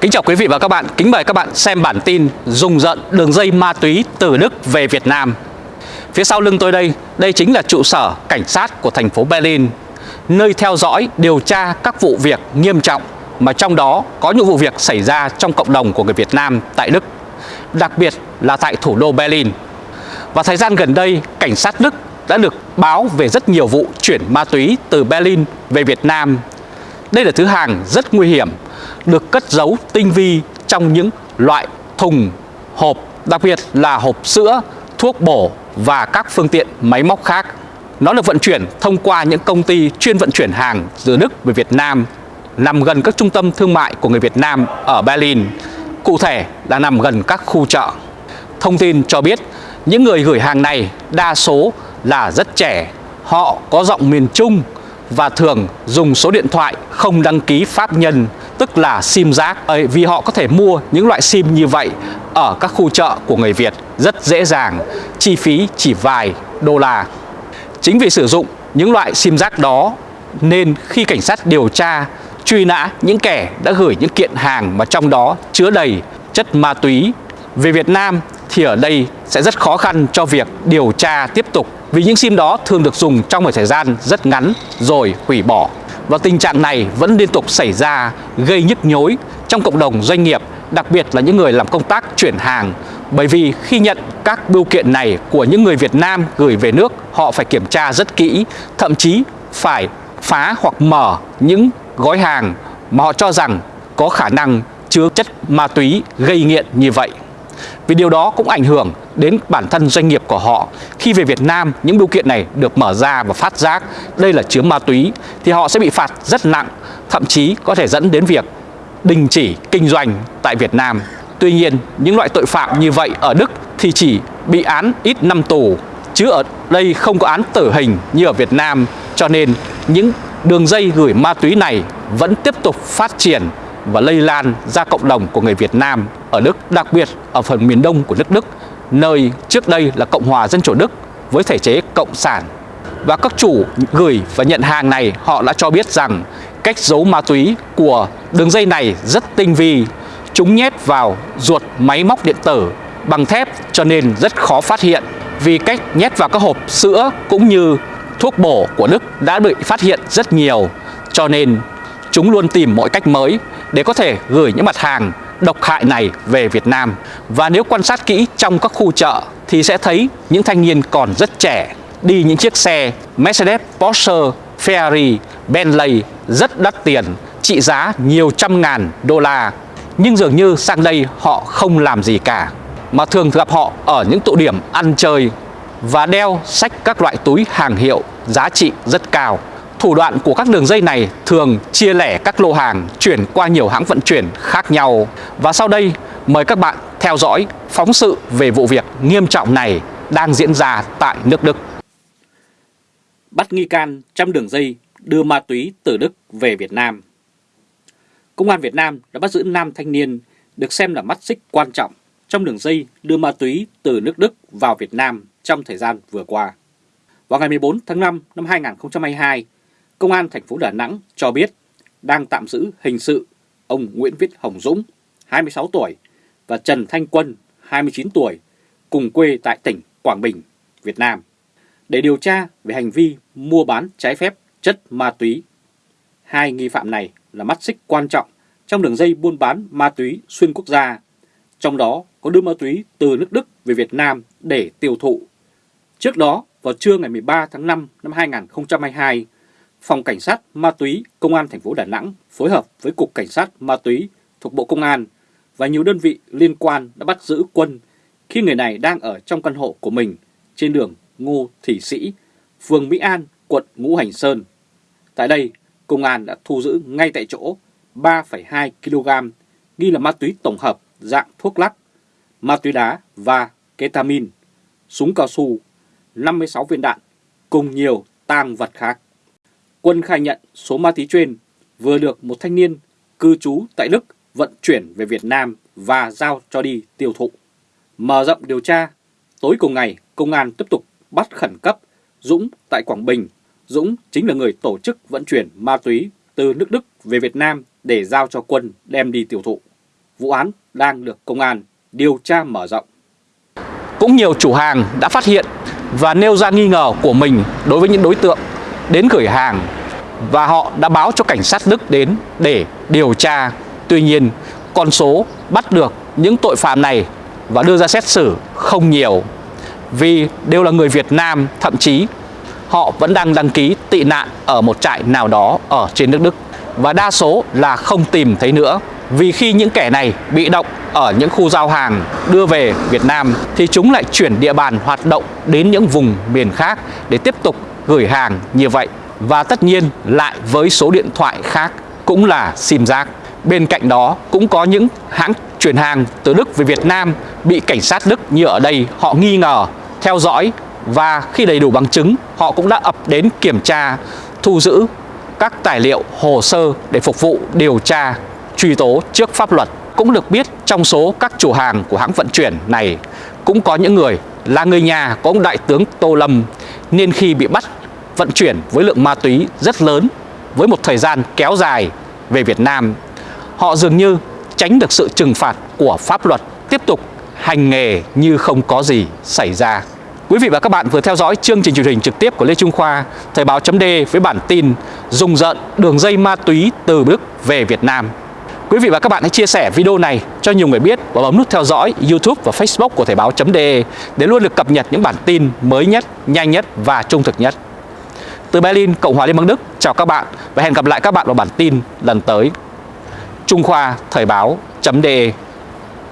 Kính chào quý vị và các bạn, kính mời các bạn xem bản tin Dùng giận đường dây ma túy từ Đức về Việt Nam. Phía sau lưng tôi đây, đây chính là trụ sở cảnh sát của thành phố Berlin Nơi theo dõi, điều tra các vụ việc nghiêm trọng Mà trong đó có những vụ việc xảy ra trong cộng đồng của người Việt Nam tại Đức Đặc biệt là tại thủ đô Berlin. Và thời gian gần đây, cảnh sát Đức đã được báo về rất nhiều vụ chuyển ma túy từ Berlin về Việt Nam. Đây là thứ hàng rất nguy hiểm được cất giấu tinh vi trong những loại thùng, hộp, đặc biệt là hộp sữa, thuốc bổ và các phương tiện máy móc khác. Nó được vận chuyển thông qua những công ty chuyên vận chuyển hàng từ Đức về Việt Nam, nằm gần các trung tâm thương mại của người Việt Nam ở Berlin, cụ thể là nằm gần các khu chợ. Thông tin cho biết những người gửi hàng này đa số là rất trẻ, họ có giọng miền Trung và thường dùng số điện thoại không đăng ký pháp nhân tức là sim rác vì họ có thể mua những loại sim như vậy ở các khu chợ của người Việt rất dễ dàng, chi phí chỉ vài đô la. Chính vì sử dụng những loại sim rác đó nên khi cảnh sát điều tra, truy nã những kẻ đã gửi những kiện hàng mà trong đó chứa đầy chất ma túy về Việt Nam thì ở đây sẽ rất khó khăn cho việc điều tra tiếp tục vì những sim đó thường được dùng trong một thời gian rất ngắn rồi hủy bỏ. Và tình trạng này vẫn liên tục xảy ra gây nhức nhối trong cộng đồng doanh nghiệp, đặc biệt là những người làm công tác chuyển hàng. Bởi vì khi nhận các bưu kiện này của những người Việt Nam gửi về nước, họ phải kiểm tra rất kỹ, thậm chí phải phá hoặc mở những gói hàng mà họ cho rằng có khả năng chứa chất ma túy gây nghiện như vậy. Vì điều đó cũng ảnh hưởng đến bản thân doanh nghiệp của họ. Khi về Việt Nam, những bưu kiện này được mở ra và phát giác đây là chứa ma túy thì họ sẽ bị phạt rất nặng, thậm chí có thể dẫn đến việc đình chỉ kinh doanh tại Việt Nam. Tuy nhiên, những loại tội phạm như vậy ở Đức thì chỉ bị án ít năm tù, chứ ở đây không có án tử hình như ở Việt Nam, cho nên những đường dây gửi ma túy này vẫn tiếp tục phát triển và lây lan ra cộng đồng của người Việt Nam ở Đức, đặc biệt ở phần miền đông của nước Đức, nơi trước đây là Cộng hòa Dân chủ Đức với thể chế cộng sản. Và các chủ gửi và nhận hàng này họ đã cho biết rằng cách giấu ma túy của đường dây này rất tinh vi, chúng nhét vào ruột máy móc điện tử bằng thép cho nên rất khó phát hiện vì cách nhét vào các hộp sữa cũng như thuốc bổ của Đức đã bị phát hiện rất nhiều cho nên chúng luôn tìm mọi cách mới để có thể gửi những mặt hàng độc hại này về Việt Nam. Và nếu quan sát kỹ trong các khu chợ thì sẽ thấy những thanh niên còn rất trẻ đi những chiếc xe Mercedes, Porsche, Ferrari, Bentley rất đắt tiền, trị giá nhiều trăm ngàn đô la. Nhưng dường như sang đây họ không làm gì cả, mà thường gặp họ ở những tụ điểm ăn chơi và đeo sách các loại túi hàng hiệu giá trị rất cao. Thủ đoạn của các đường dây này thường chia lẻ các lô hàng chuyển qua nhiều hãng vận chuyển khác nhau. Và sau đây mời các bạn theo dõi phóng sự về vụ việc nghiêm trọng này đang diễn ra tại nước Đức. Bắt nghi can trong đường dây đưa ma túy từ Đức về Việt Nam. Công an Việt Nam đã bắt giữ nam thanh niên được xem là mắt xích quan trọng trong đường dây đưa ma túy từ nước Đức vào Việt Nam trong thời gian vừa qua. Vào ngày 14 tháng 5 năm 2022, Công an thành phố Đà Nẵng cho biết đang tạm giữ hình sự ông Nguyễn Viết Hồng Dũng, 26 tuổi, và Trần Thanh Quân, 29 tuổi, cùng quê tại tỉnh Quảng Bình, Việt Nam, để điều tra về hành vi mua bán trái phép chất ma túy. Hai nghi phạm này là mắt xích quan trọng trong đường dây buôn bán ma túy xuyên quốc gia, trong đó có đưa ma túy từ nước Đức về Việt Nam để tiêu thụ. Trước đó, vào trưa ngày 13 tháng 5 năm 2022, Phòng Cảnh sát Ma túy Công an thành phố Đà Nẵng phối hợp với Cục Cảnh sát Ma túy thuộc Bộ Công an và nhiều đơn vị liên quan đã bắt giữ Quân khi người này đang ở trong căn hộ của mình trên đường Ngô Thị Sĩ, phường Mỹ An, quận Ngũ Hành Sơn. Tại đây, công an đã thu giữ ngay tại chỗ 3,2 kg nghi là ma túy tổng hợp dạng thuốc lắc, ma túy đá và ketamin, súng cao su, 56 viên đạn cùng nhiều tang vật khác. Quân khai nhận số ma túy trên vừa được một thanh niên cư trú tại Đức vận chuyển về Việt Nam và giao cho đi tiêu thụ. Mở rộng điều tra, tối cùng ngày công an tiếp tục bắt khẩn cấp Dũng tại Quảng Bình. Dũng chính là người tổ chức vận chuyển ma túy từ nước Đức về Việt Nam để giao cho quân đem đi tiêu thụ. vụ án đang được công an điều tra mở rộng. Cũng nhiều chủ hàng đã phát hiện và nêu ra nghi ngờ của mình đối với những đối tượng đến gửi hàng và họ đã báo cho cảnh sát Đức đến để điều tra. Tuy nhiên, con số bắt được những tội phạm này và đưa ra xét xử không nhiều. Vì đều là người Việt Nam, thậm chí họ vẫn đang đăng ký tị nạn ở một trại nào đó ở trên nước Đức. Và đa số là không tìm thấy nữa. Vì khi những kẻ này bị động ở những khu giao hàng đưa về Việt Nam thì chúng lại chuyển địa bàn hoạt động đến những vùng miền khác để tiếp tục gửi hàng như vậy và tất nhiên lại với số điện thoại khác cũng là sim giác. Bên cạnh đó cũng có những hãng chuyển hàng từ Đức về Việt Nam bị cảnh sát Đức như ở đây họ nghi ngờ, theo dõi và khi đầy đủ bằng chứng họ cũng đã ập đến kiểm tra, thu giữ các tài liệu hồ sơ để phục vụ điều tra, truy tố trước pháp luật. Cũng được biết trong số các chủ hàng của hãng vận chuyển này cũng có những người là người nhà của ông Đại tướng Tô Lâm nên khi bị bắt vận chuyển với lượng ma túy rất lớn với một thời gian kéo dài về Việt Nam, họ dường như tránh được sự trừng phạt của pháp luật, tiếp tục hành nghề như không có gì xảy ra. Quý vị và các bạn vừa theo dõi chương trình truyền hình trực tiếp của Lê Trung Khoa, Thời báo chấm với bản tin Dùng giận đường dây ma túy từ Đức về Việt Nam. Quý vị và các bạn hãy chia sẻ video này cho nhiều người biết và bấm nút theo dõi YouTube và Facebook của Thời báo chấm để luôn được cập nhật những bản tin mới nhất, nhanh nhất và trung thực nhất. Từ Berlin, Cộng hòa Liên bang Đức, chào các bạn và hẹn gặp lại các bạn vào bản tin lần tới. Trung Khoa Thời báo.de